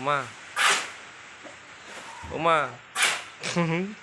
妈，我妈，哼哼。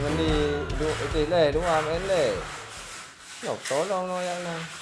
Mình đi Iti lệ đúng không? Em lệ Ngọc tối đâu nó ăn nè